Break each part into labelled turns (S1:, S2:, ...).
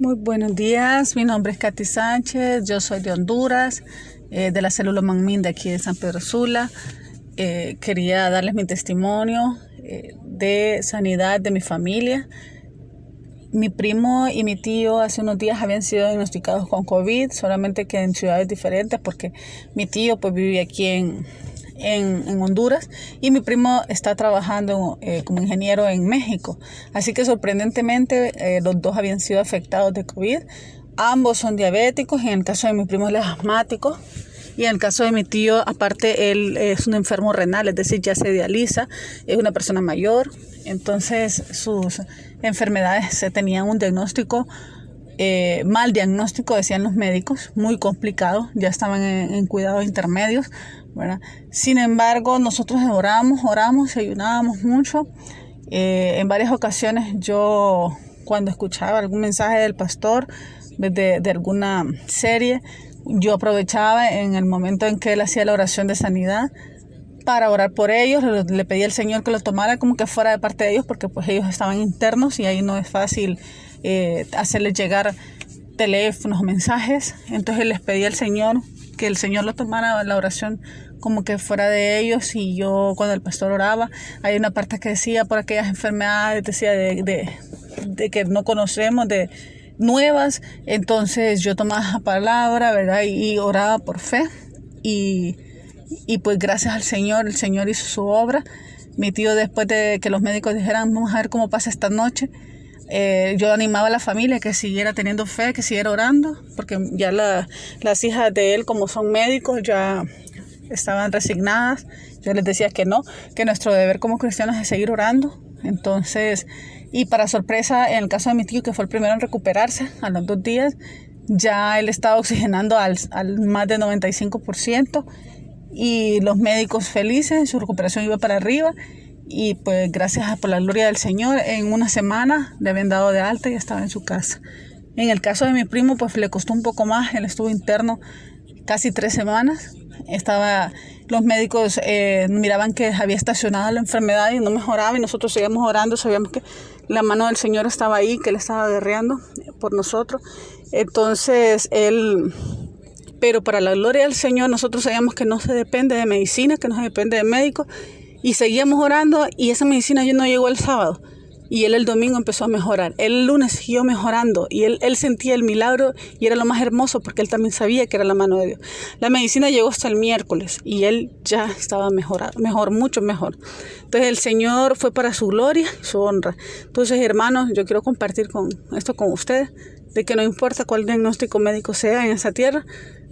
S1: Muy buenos días, mi nombre es Katy Sánchez, yo soy de Honduras, eh, de la célula Manmin de aquí de San Pedro Sula. Eh, quería darles mi testimonio eh, de sanidad de mi familia. Mi primo y mi tío hace unos días habían sido diagnosticados con COVID, solamente que en ciudades diferentes, porque mi tío pues vive aquí en, en, Honduras y mi primo está trabajando eh, como ingeniero en México. Así que sorprendentemente eh, los dos habían sido afectados de COVID. Ambos son diabéticos, en el caso de mi primo él es asmático y en el caso de mi tío, aparte él es un enfermo renal, es decir, ya se dializa, es una persona mayor, entonces sus enfermedades se tenían un diagnóstico eh, mal diagnóstico, decían los médicos, muy complicado, ya estaban en, cuidados intermedios, Sin embargo, nosotros oramos, oramos y ayunábamos mucho. Eh, en varias ocasiones yo, cuando escuchaba algún mensaje del pastor, de, de alguna serie, yo aprovechaba en el momento en que él hacía la oración de sanidad para orar por ellos, le, pedí al Señor que lo tomara como que fuera de parte de ellos, porque pues ellos estaban internos y ahí no es fácil eh, hacerles llegar teléfonos mensajes. Entonces les pedí al Señor que el Señor lo tomara la oración como que fuera de ellos y yo cuando el pastor oraba, hay una parte que decía por aquellas enfermedades, decía de, de, que no conocemos, de nuevas, entonces yo tomaba la palabra, ¿verdad? Y, oraba por fe y, y pues gracias al Señor, el Señor hizo su obra. Mi tío después de que los médicos dijeran, vamos a ver cómo pasa esta noche, eh, yo animaba a la familia que siguiera teniendo fe, que siguiera orando, porque ya las hijas de él, como son médicos, ya estaban resignadas. Yo les decía que no, que nuestro deber como cristianos es seguir orando. Entonces, y para sorpresa, en el caso de mi tío, que fue el primero en recuperarse a los dos días, ya él estaba oxigenando al, al más de 95% y los médicos felices, su recuperación iba para arriba y pues gracias por la gloria del Señor, en una semana le habían dado de alta y estaba en su casa. En el caso de mi primo, pues le costó un poco más, él estuvo interno casi tres semanas, estaba los médicos eh, miraban que había estacionado la enfermedad y no mejoraba y nosotros seguíamos orando, sabíamos que la mano del Señor estaba ahí, que Él estaba guerreando por nosotros. Entonces, Él, pero para la gloria del Señor, nosotros sabíamos que no se depende de medicina, que no se depende de médicos y seguíamos orando y esa medicina ya no llegó el sábado. Y él el domingo empezó a mejorar. el lunes siguió mejorando y él, él sentía el milagro y era lo más hermoso porque él también sabía que era la mano de Dios. La medicina llegó hasta el miércoles y él ya estaba mejor, mejor, mucho mejor. Entonces el Señor fue para su gloria su honra. Entonces hermanos, yo quiero compartir con esto con ustedes, de que no importa cuál diagnóstico médico sea en esa tierra,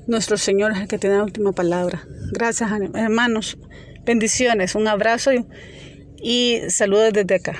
S1: nuestro Señor es el que tiene la última palabra. Gracias hermanos, bendiciones, un abrazo y, saludos desde acá.